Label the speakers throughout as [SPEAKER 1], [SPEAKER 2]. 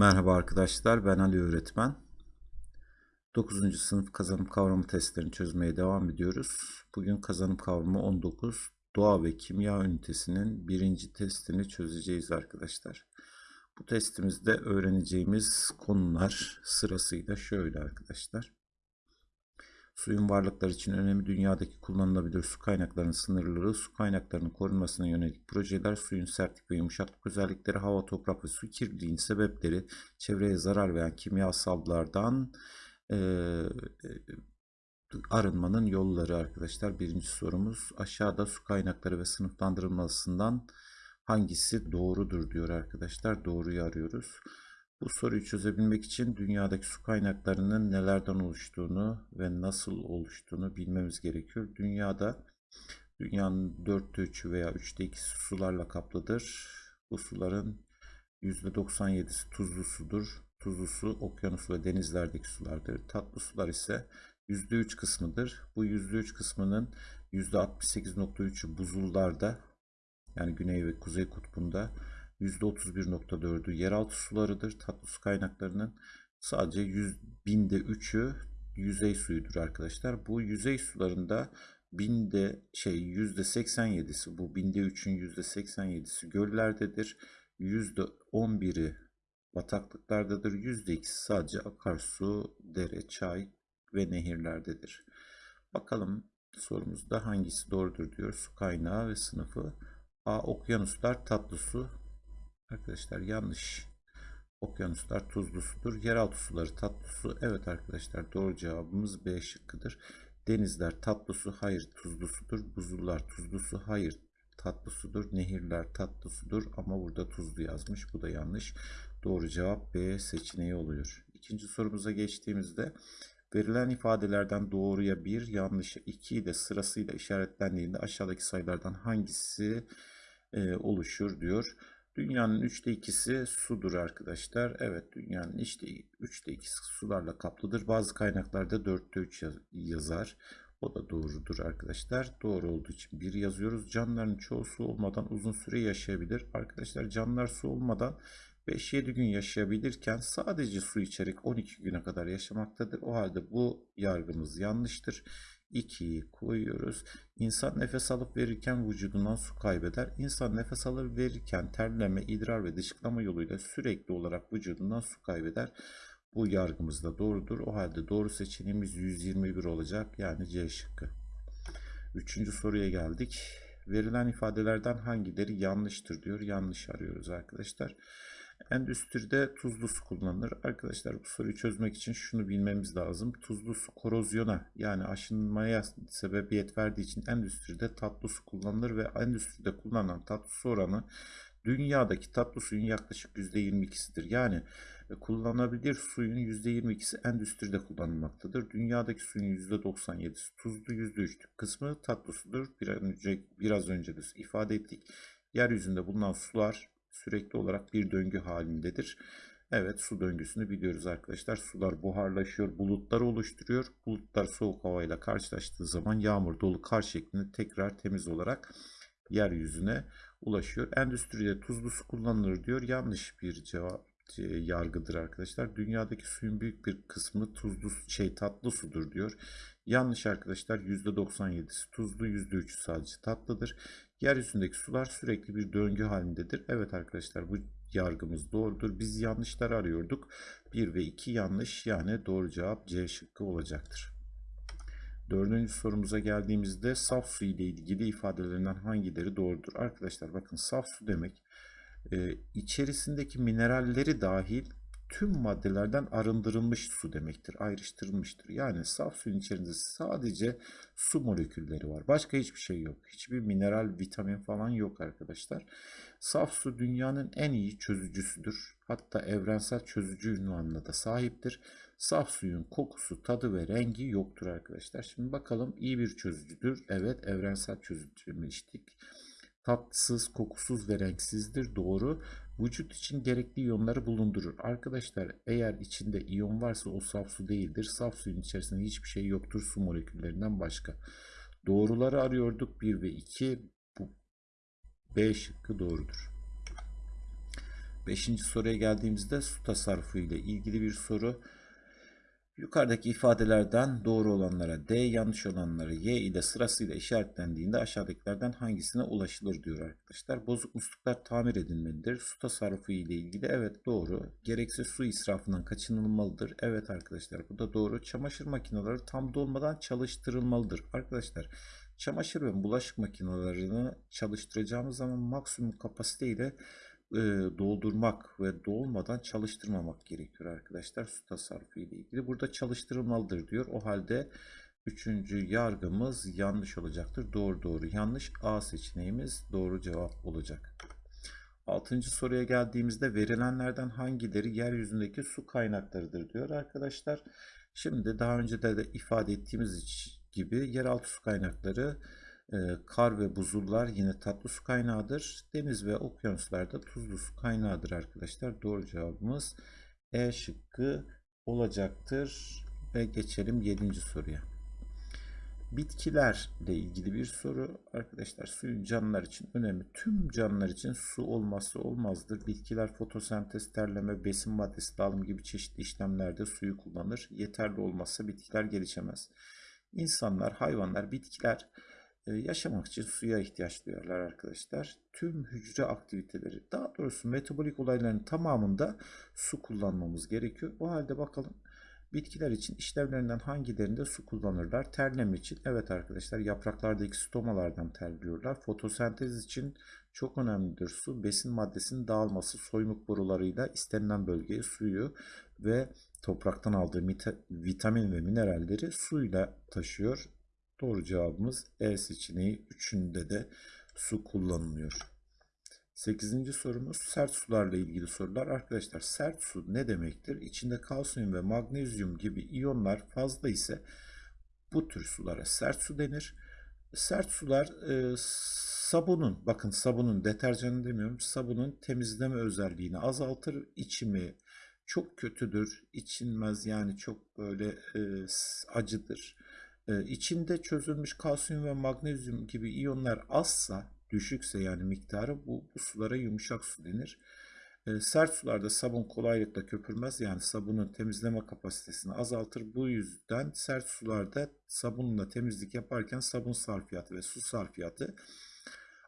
[SPEAKER 1] Merhaba arkadaşlar, ben Ali öğretmen. 9. sınıf kazanım kavramı testlerini çözmeye devam ediyoruz. Bugün kazanım kavramı 19, doğa ve kimya ünitesinin birinci testini çözeceğiz arkadaşlar. Bu testimizde öğreneceğimiz konular sırasıyla şöyle arkadaşlar. Suyun varlıklar için önemi dünyadaki kullanılabilir su kaynaklarının sınırları, su kaynaklarının korunmasına yönelik projeler, suyun sertlik ve yumuşaklık özellikleri, hava, toprak ve su kirliliğinin sebepleri, çevreye zarar veren kimyasallardan e, arınmanın yolları arkadaşlar. Birinci sorumuz aşağıda su kaynakları ve sınıflandırılmasından hangisi doğrudur diyor arkadaşlar. Doğruyu arıyoruz. Bu soruyu çözebilmek için dünyadaki su kaynaklarının nelerden oluştuğunu ve nasıl oluştuğunu bilmemiz gerekiyor. Dünyada dünyanın dörtte üçü veya üçte ikisi sularla kaplıdır. Bu suların %97'si tuzlu sudur. Tuzlu su okyanus ve denizlerdeki sulardır. Tatlı sular ise %3 kısmıdır. Bu %3 kısmının %68.3'ü buzullarda yani güney ve kuzey kutbunda %31.4'ü yeraltı sularıdır. Tatlı su kaynaklarının sadece 100 binde 3'ü yüzey suyudur arkadaşlar. Bu yüzey sularında binde şey %87'si bu binde 3'ün %87'si göllerdedir. %11'i bataklıklardadır. %2'si sadece akarsu, dere, çay ve nehirlerdedir. Bakalım sorumuzda hangisi doğrudur diyor. Su kaynağı ve sınıfı. A. Okyanuslar tatlı su. Arkadaşlar yanlış. Okyanuslar tuzlu sudur. Yeraltı suları tatlı su. Evet arkadaşlar doğru cevabımız B şıkkıdır. Denizler tatlı su. Hayır tuzlu sudur. Buzullar tuzlu su. Hayır tatlı sudur. Nehirler tatlı sudur. Ama burada tuzlu yazmış. Bu da yanlış. Doğru cevap B seçeneği oluyor. İkinci sorumuza geçtiğimizde verilen ifadelerden doğruya 1, yanlışa 2 de sırasıyla işaretlendiğinde aşağıdaki sayılardan hangisi e, oluşur diyor. Dünyanın üçte ikisi sudur arkadaşlar. Evet dünyanın işte üçte ikisi sularla kaplıdır. Bazı kaynaklarda dörtte üç yazar. O da doğrudur arkadaşlar. Doğru olduğu için bir yazıyoruz. Canlıların çoğu su olmadan uzun süre yaşayabilir. Arkadaşlar canlılar su olmadan 5-7 gün yaşayabilirken sadece su içerek 12 güne kadar yaşamaktadır. O halde bu yargımız yanlıştır. 2'yi koyuyoruz. İnsan nefes alıp verirken vücudundan su kaybeder. İnsan nefes alıp verirken terleme, idrar ve dışkılama yoluyla sürekli olarak vücudundan su kaybeder. Bu yargımız da doğrudur. O halde doğru seçeneğimiz 121 olacak. Yani C şıkkı. Üçüncü soruya geldik. Verilen ifadelerden hangileri yanlıştır diyor. Yanlış arıyoruz arkadaşlar. Endüstride tuzlu su kullanılır. Arkadaşlar bu soruyu çözmek için şunu bilmemiz lazım. Tuzlu su korozyona yani aşınmaya sebebiyet verdiği için endüstride tatlı su kullanılır ve endüstride kullanılan tatlı su oranı dünyadaki tatlı suyun yaklaşık %22'sidir. Yani e, kullanılabilir suyun %22'si endüstride kullanılmaktadır. Dünyadaki suyun %97'si tuzlu, %3'lük kısmı tatlı sudur. Bir önce, biraz önce de ifade ettik. Yeryüzünde bulunan sular sürekli olarak bir döngü halindedir. Evet su döngüsünü biliyoruz arkadaşlar. Sular buharlaşıyor, bulutlar oluşturuyor. Bulutlar soğuk havayla karşılaştığı zaman yağmur, dolu, kar şeklinde tekrar temiz olarak yeryüzüne ulaşıyor. Endüstride tuzlu su kullanılır diyor. Yanlış bir cevap e, yargıdır arkadaşlar. Dünyadaki suyun büyük bir kısmı tuzlu şey tatlı sudur diyor. Yanlış arkadaşlar %97'si tuzlu %3'ü sadece tatlıdır. Yeryüzündeki sular sürekli bir döngü halindedir. Evet arkadaşlar bu yargımız doğrudur. Biz yanlışları arıyorduk. 1 ve 2 yanlış yani doğru cevap C şıkkı olacaktır. Dördüncü sorumuza geldiğimizde saf su ile ilgili ifadelerinden hangileri doğrudur? Arkadaşlar bakın saf su demek e, içerisindeki mineralleri dahil tüm maddelerden arındırılmış su demektir, ayrıştırılmıştır. Yani saf suyun içerisinde sadece su molekülleri var. Başka hiçbir şey yok. Hiçbir mineral, vitamin falan yok arkadaşlar. Saf su dünyanın en iyi çözücüsüdür. Hatta evrensel çözücü ünvanına da sahiptir. Saf suyun kokusu, tadı ve rengi yoktur arkadaşlar. Şimdi bakalım iyi bir çözücüdür. Evet evrensel çözücü demiştik tatsız, kokusuz ve renksizdir. Doğru. Vücut için gerekli iyonları bulundurur. Arkadaşlar eğer içinde iyon varsa o saf su değildir. Saf suyun içerisinde hiçbir şey yoktur su moleküllerinden başka. Doğruları arıyorduk. 1 ve 2 bu B şıkkı doğrudur. Beşinci soruya geldiğimizde su tasarrufu ile ilgili bir soru. Yukarıdaki ifadelerden doğru olanlara D, yanlış olanlara Y ile sırasıyla işaretlendiğinde aşağıdakilerden hangisine ulaşılır diyor arkadaşlar. Bozuk musluklar tamir edilmelidir. Su tasarrufu ile ilgili evet doğru. Gereksiz su israfından kaçınılmalıdır. Evet arkadaşlar bu da doğru. Çamaşır makineleri tam dolmadan çalıştırılmalıdır. Arkadaşlar çamaşır ve bulaşık makinelerini çalıştıracağımız zaman maksimum kapasite ile e, doldurmak ve dolmadan çalıştırmamak gerekiyor arkadaşlar su tasarrufu ile ilgili. Burada çalıştırılmalıdır diyor. O halde üçüncü yargımız yanlış olacaktır. Doğru doğru yanlış A seçeneğimiz doğru cevap olacak. Altıncı soruya geldiğimizde verilenlerden hangileri yeryüzündeki su kaynaklarıdır diyor arkadaşlar. Şimdi daha önce de, de ifade ettiğimiz gibi yeraltı su kaynakları kar ve buzullar yine tatlı su kaynağıdır. Deniz ve okyanuslarda tuzlu su kaynağıdır arkadaşlar. Doğru cevabımız E şıkkı olacaktır. Ve geçelim 7. soruya. Bitkilerle ilgili bir soru. Arkadaşlar suyun canlılar için önemli. Tüm canlılar için su olmazsa olmazdır. Bitkiler fotosentez, terleme, besin maddesi dağılım gibi çeşitli işlemlerde suyu kullanır. Yeterli olmazsa bitkiler gelişemez. İnsanlar, hayvanlar, bitkiler yaşamak için suya ihtiyaç duyarlar arkadaşlar. Tüm hücre aktiviteleri, daha doğrusu metabolik olayların tamamında su kullanmamız gerekiyor. O halde bakalım bitkiler için işlevlerinden hangilerinde su kullanırlar? Terleme için evet arkadaşlar yapraklardaki stomalardan terliyorlar. Fotosentez için çok önemlidir su. Besin maddesinin dağılması soymuk borularıyla istenilen bölgeye suyu ve topraktan aldığı vitamin ve mineralleri suyla taşıyor. Doğru cevabımız E seçeneği. Üçünde de su kullanılıyor. Sekizinci sorumuz sert sularla ilgili sorular. Arkadaşlar sert su ne demektir? İçinde kalsiyum ve magnezyum gibi iyonlar fazla ise bu tür sulara sert su denir. Sert sular e, sabunun, bakın sabunun deterjanı demiyorum, sabunun temizleme özelliğini azaltır. İçimi çok kötüdür, içilmez yani çok böyle e, acıdır. E, içinde çözülmüş kalsiyum ve magnezyum gibi iyonlar azsa, düşükse yani miktarı bu, bu sulara yumuşak su denir. E, sert sularda sabun kolaylıkla köpürmez yani sabunun temizleme kapasitesini azaltır. Bu yüzden sert sularda sabunla temizlik yaparken sabun sarfiyatı ve su sarfiyatı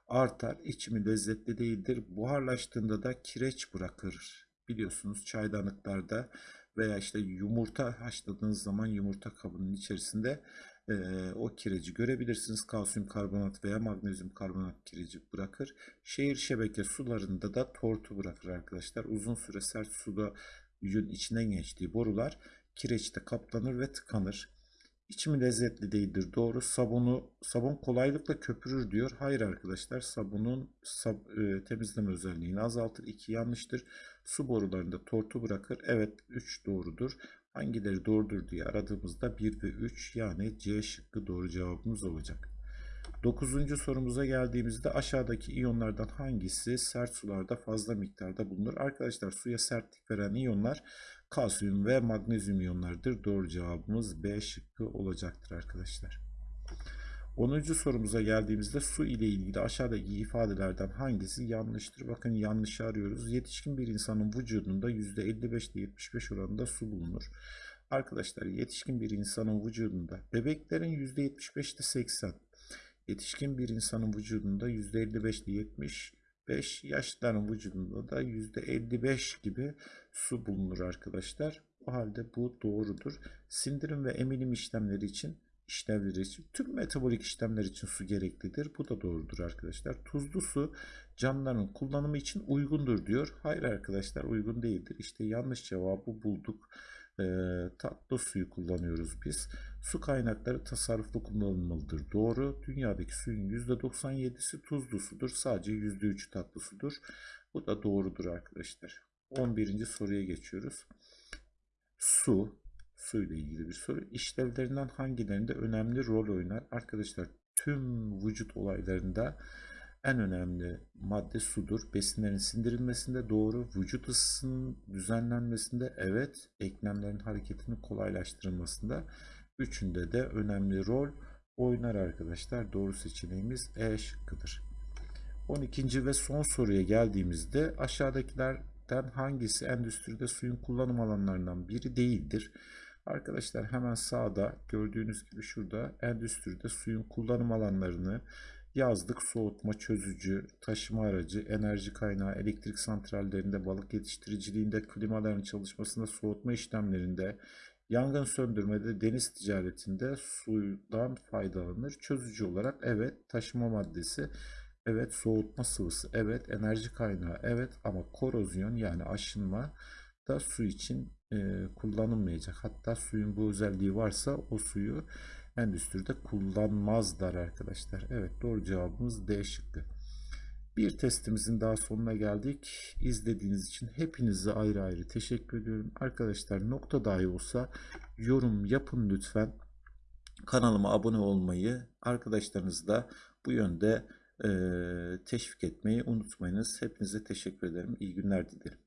[SPEAKER 1] artar. İçimi lezzetli değildir. Buharlaştığında da kireç bırakır. Biliyorsunuz çaydanlıklarda veya işte yumurta haşladığınız zaman yumurta kabının içerisinde e, o kireci görebilirsiniz. Kalsiyum karbonat veya magnezyum karbonat kireci bırakır. Şehir şebeke sularında da tortu bırakır arkadaşlar. Uzun süre sert suda yüzün içinden geçtiği borular kireçte kaplanır ve tıkanır. İçimi lezzetli değildir. Doğru. Sabunu sabun kolaylıkla köpürür diyor. Hayır arkadaşlar. Sabunun sab, e, temizleme özelliğini azaltır. 2 yanlıştır. Su borularında tortu bırakır. Evet 3 doğrudur. Hangileri doğrudur diye aradığımızda 1 ve 3 yani C şıkkı doğru cevabımız olacak. Dokuzuncu sorumuza geldiğimizde aşağıdaki iyonlardan hangisi sert sularda fazla miktarda bulunur? Arkadaşlar suya sertlik veren iyonlar kalsiyum ve magnezyum iyonlardır. Doğru cevabımız B şıkkı olacaktır arkadaşlar. 10. sorumuza geldiğimizde su ile ilgili aşağıdaki ifadelerden hangisi yanlıştır? Bakın yanlışı arıyoruz. Yetişkin bir insanın vücudunda %55 ile 75 oranında su bulunur. Arkadaşlar yetişkin bir insanın vücudunda bebeklerin %75 ile 80, yetişkin bir insanın vücudunda %55 ile 70, 5 yaşlıların vücudunda da %55 gibi su bulunur arkadaşlar. O halde bu doğrudur. Sindirim ve emilim işlemleri için işlevleri tüm metabolik işlemler için su gereklidir. Bu da doğrudur arkadaşlar. Tuzlu su canlıların kullanımı için uygundur diyor. Hayır arkadaşlar uygun değildir. İşte yanlış cevabı bulduk. E, tatlı suyu kullanıyoruz biz. Su kaynakları tasarruflu kullanılmalıdır. Doğru. Dünyadaki suyun %97'si tuzlu sudur. Sadece %3'ü tatlı sudur. Bu da doğrudur arkadaşlar. 11. soruya geçiyoruz. Su, su ile ilgili bir soru. İşlevlerinden hangilerinde önemli rol oynar? Arkadaşlar tüm vücut olaylarında en önemli madde sudur. Besinlerin sindirilmesinde doğru, vücut ısısının düzenlenmesinde evet, eklemlerin hareketinin kolaylaştırılmasında üçünde de önemli rol oynar arkadaşlar. Doğru seçeneğimiz E şıkkıdır. 12. ve son soruya geldiğimizde aşağıdakiler belirten hangisi endüstride suyun kullanım alanlarından biri değildir? Arkadaşlar hemen sağda gördüğünüz gibi şurada endüstride suyun kullanım alanlarını yazdık. Soğutma, çözücü, taşıma aracı, enerji kaynağı, elektrik santrallerinde, balık yetiştiriciliğinde, klimaların çalışmasında, soğutma işlemlerinde, yangın söndürmede, deniz ticaretinde sudan faydalanır. Çözücü olarak evet taşıma maddesi, evet soğutma sıvısı, evet enerji kaynağı, evet ama korozyon yani aşınma da su için e, kullanılmayacak. Hatta suyun bu özelliği varsa o suyu endüstride kullanmazlar arkadaşlar. Evet doğru cevabımız D şıkkı. Bir testimizin daha sonuna geldik. İzlediğiniz için hepinize ayrı ayrı teşekkür ediyorum. Arkadaşlar nokta dahi olsa yorum yapın lütfen. Kanalıma abone olmayı, arkadaşlarınızı da bu yönde e, teşvik etmeyi unutmayınız. Hepinize teşekkür ederim. İyi günler dilerim.